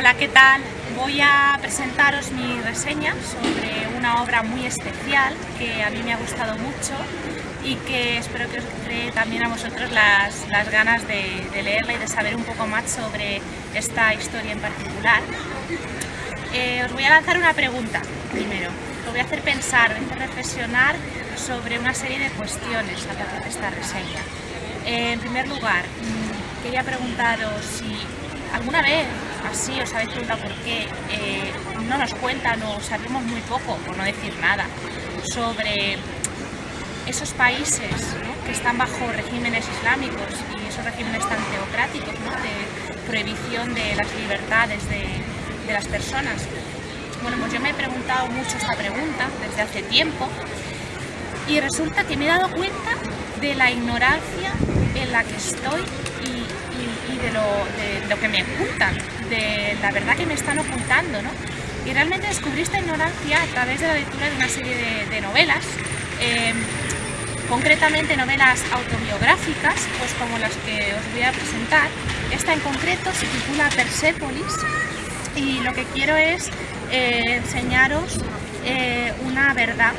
Hola, ¿qué tal? Voy a presentaros mi reseña sobre una obra muy especial que a mí me ha gustado mucho y que espero que os cree también a vosotros las, ganas de, leerla y de saber un poco más sobre esta historia en particular. Eh, os voy a lanzar una pregunta primero. Os voy a hacer pensar, voy a hacer reflexionar sobre una serie de cuestiones a través de esta reseña. Eh, en primer lugar, mm, quería preguntaros si alguna vez así os habéis preguntado por qué eh, no nos cuentan o sabemos muy poco, por no decir nada, sobre esos países que están bajo regímenes islámicos y esos regímenes tan teocráticos de prohibición de las libertades de, de las personas. Bueno, pues yo me he preguntado mucho esta pregunta desde hace tiempo y resulta que me he dado cuenta de la ignorancia en la que estoy de, lo, que me ocultan, de la verdad que me están ocultando, ¿no? Y realmente descubrí esta ignorancia a través de la lectura de una serie de, novelas, em, concretamente novelas autobiográficas, pues como las que os voy a presentar. Esta en concreto se titula Persepolis y lo que quiero es eh, enseñaros eh, una verdad,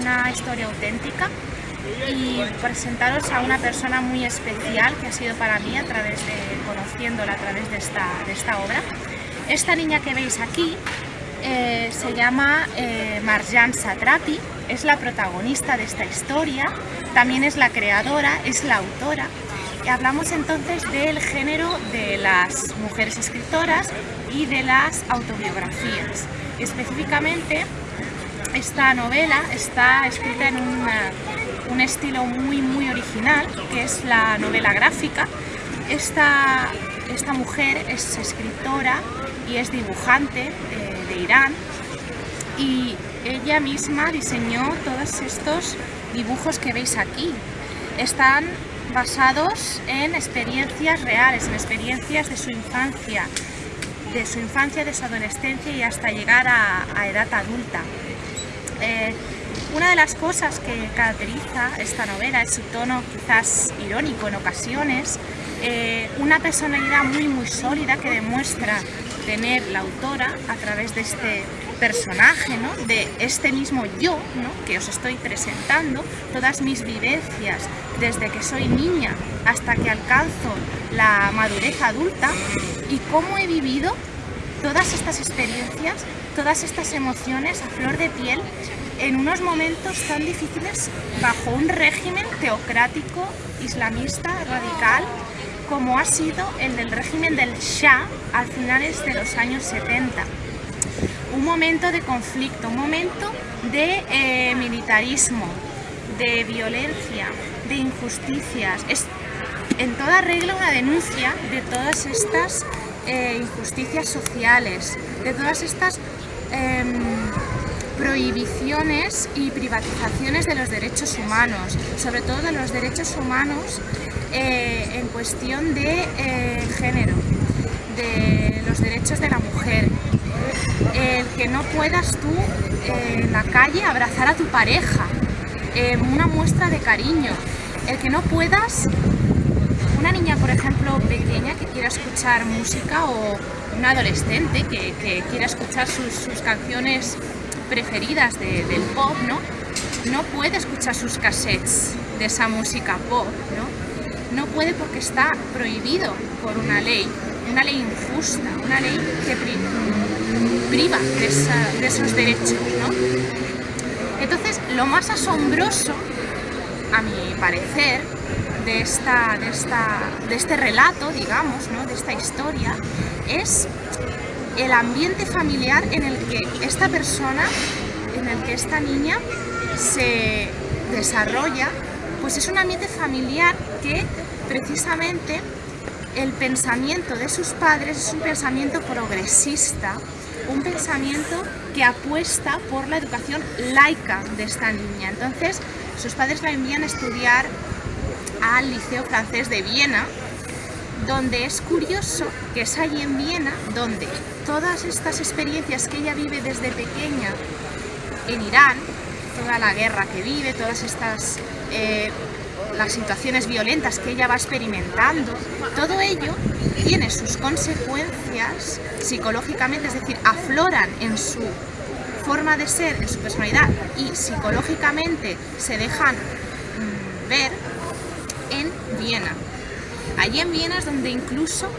una historia auténtica y presentaros a una persona muy especial que ha sido para mí a través de, conociéndola a través de esta, de esta obra. Esta niña que veis aquí eh, se llama eh, Marjan Satrapi, es la protagonista de esta historia, también es la creadora, es la autora. Y hablamos entonces del género de las mujeres escritoras y de las autobiografías. Específicamente, esta novela está escrita en un estilo muy muy original, que es la novela gráfica. Esta, esta mujer es escritora y es dibujante de, de Irán y ella misma diseñó todos estos dibujos que veis aquí. Están basados en experiencias reales, en experiencias de su infancia, de su infancia, de su adolescencia y hasta llegar a, edad adulta. Eh, una de las cosas que caracteriza esta novela es su tono quizás irónico en ocasiones, eh, una personalidad muy muy sólida que demuestra tener la autora a través de este personaje, de este mismo yo que os estoy presentando, todas mis vivencias desde que soy niña hasta que alcanzo la madurez adulta y cómo he vivido todas estas experiencias, todas estas emociones a flor de piel en unos momentos tan difíciles bajo un régimen teocrático, islamista, radical, como ha sido el del régimen del Shah a finales de los años 70. Un momento de conflicto, un momento de eh, militarismo, de violencia, de injusticias. Es en toda regla una denuncia de todas estas eh, injusticias sociales, de todas estas em, prohibiciones y privatizaciones de los derechos humanos, sobre todo de los derechos humanos eh, en cuestión de eh, género, de los derechos de la mujer, el que no puedas tú en la calle abrazar a tu pareja, una muestra de cariño, el que no puedas una niña, por ejemplo, pequeña que quiera escuchar música o un adolescente que, quiera escuchar sus, canciones preferidas del pop, ¿no? No puede escuchar sus cassettes de esa música pop, ¿no? No puede porque está prohibido por una ley, una ley injusta, una ley que priva de, de esos derechos, ¿no? Entonces, lo más asombroso, a mi parecer, de, esta, de, esta, de este relato, digamos, ¿no? de esta historia, es el ambiente familiar en el que esta persona, en el que esta niña se desarrolla, pues es un ambiente familiar que precisamente el pensamiento de sus padres es un pensamiento progresista, un pensamiento que apuesta por la educación laica de esta niña. Entonces, sus padres la envían a estudiar al Liceo Francés de Viena, donde es curioso que es allí en Viena donde todas estas experiencias que ella vive desde pequeña en Irán, toda la guerra que vive, todas estas eh, las situaciones violentas que ella va experimentando, todo ello tiene sus consecuencias psicológicamente, es decir, afloran en su forma de ser, en su personalidad y psicológicamente se dejan mm, ver en Viena. Allí en Viena es donde incluso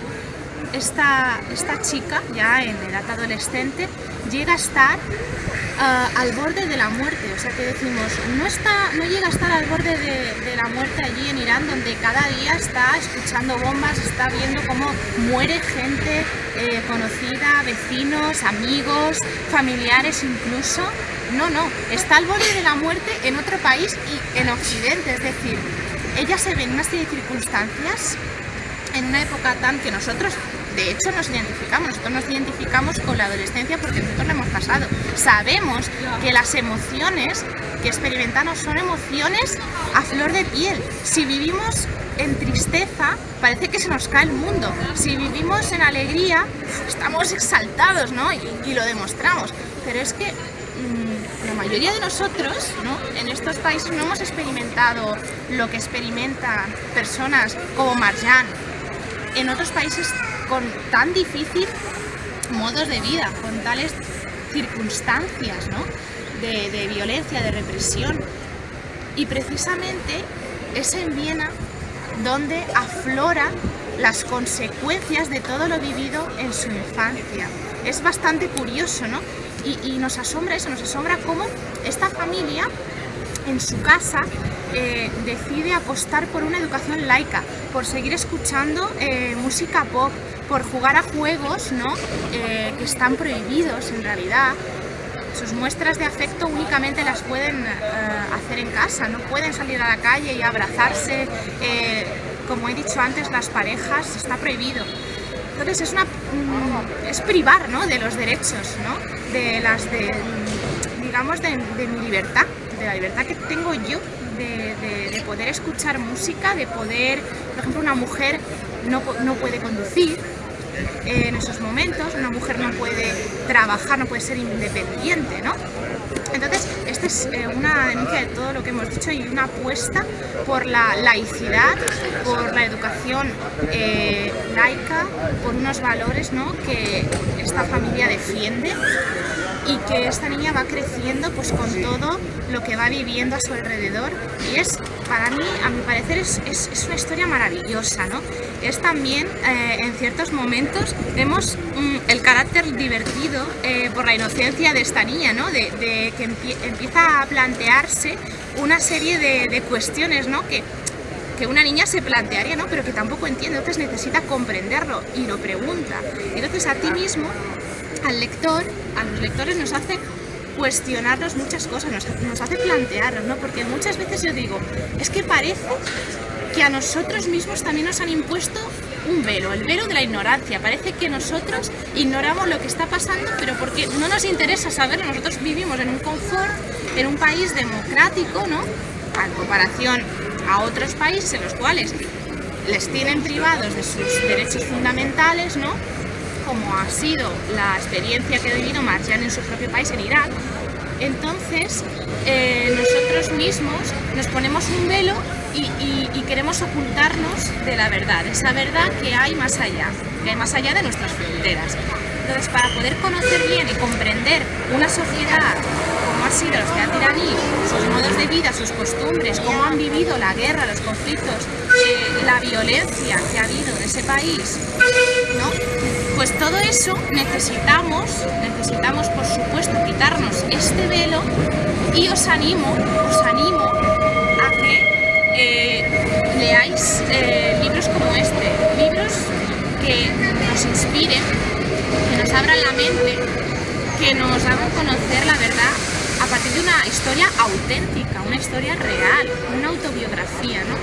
esta, esta chica, ya en edad adolescente, llega a estar ah, al borde de la muerte. O sea que decimos, no, está, no llega a estar al borde de, la muerte allí en Irán, donde cada día está escuchando bombas, está viendo cómo muere gente eh, conocida, vecinos, amigos, familiares incluso. No, no, está al borde de la muerte en otro país y en Occidente, es decir, ella se ve en una serie de circunstancias en una época tan que nosotros de hecho nos identificamos, nosotros nos identificamos con la adolescencia porque nosotros la hemos pasado. Sabemos que las emociones que experimentamos son emociones a flor de piel. Si vivimos en tristeza, parece que se nos cae el mundo. Si vivimos en alegría, estamos exaltados, ¿no? Y, lo demostramos. Pero es que mayoría de nosotros, ¿no? En estos países no hemos experimentado lo que experimentan personas como Marjan. En otros países con tan difícil modos de vida, con tales circunstancias de, violencia, de represión. Y precisamente es en Viena donde afloran las consecuencias de todo lo vivido en su infancia. Es bastante curioso, ¿no? Y, nos asombra eso, nos asombra cómo esta familia en su casa eh, decide apostar por una educación laica, por seguir escuchando eh, música pop, por jugar a juegos ¿no? Eh, que están prohibidos en realidad. Sus muestras de afecto únicamente las pueden hacer en casa, no pueden salir a la calle y abrazarse. como he dicho antes, las parejas está prohibido. Entonces es, una, mm, es privar ¿no? de los derechos, ¿no? De las de, digamos, de mi libertad de la libertad que tengo yo de, poder escuchar música, de poder, por ejemplo, una mujer no, no puede conducir, en esos momentos, una mujer no puede trabajar, no puede ser independiente, ¿no? Entonces, esta es eh, una denuncia de todo lo que hemos dicho y una apuesta por la laicidad, por la educación eh, laica, por unos valores ¿no? que esta familia defiende y que esta niña va creciendo pues con todo lo que va viviendo a su alrededor y es para mí, a mi parecer, es, una historia maravillosa, ¿no? Es también, eh, en ciertos momentos, vemos mm, el carácter divertido eh, por la inocencia de esta niña, ¿no? De, que empieza a plantearse una serie de, cuestiones, ¿no? Que, que una niña se plantearía, ¿no? Pero que tampoco entiende, entonces necesita comprenderlo y lo pregunta. Entonces a ti mismo al lector, a los lectores nos hace cuestionarnos muchas cosas, nos, hace plantearnos, ¿no? Porque muchas veces yo digo, es que parece que a nosotros mismos también nos han impuesto un velo, el velo de la ignorancia. Parece que nosotros ignoramos lo que está pasando, pero porque no nos interesa saberlo. Nosotros vivimos en un confort, en un país democrático, ¿no? En comparación a otros países en los cuales les tienen privados de sus derechos fundamentales, ¿no? Como ha sido la experiencia que ha vivido Marjan en su propio país, en Irak, entonces eh, nosotros mismos nos ponemos un velo y, queremos ocultarnos de la verdad, esa verdad que hay más allá, que hay más allá de nuestras fronteras. Entonces, para poder conocer bien y comprender una sociedad sido la sociedad iraní, sus modos de vida, sus costumbres, cómo han vivido la guerra, los conflictos, eh, la violencia que ha habido en ese país. Pues todo eso necesitamos, necesitamos por supuesto quitarnos este velo y os animo, os animo a que eh, leáis eh, libros como este, libros que nos inspiren, que nos abran la mente, que nos hagan conocer la verdad a partir de una historia auténtica, una historia real, una autobiografía, ¿no?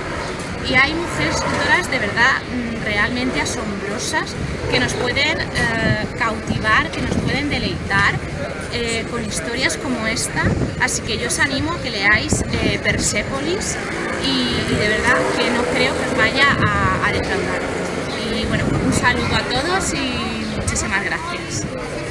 y hay mujeres escritoras de verdad mm, realmente asombrosas que nos pueden eh, cautivar, que nos pueden deleitar eh, con historias como esta, así que yo os animo a que leáis eh, Persepolis y, de verdad que no creo que os vaya a, a. Y bueno, un saludo a todos y muchísimas gracias.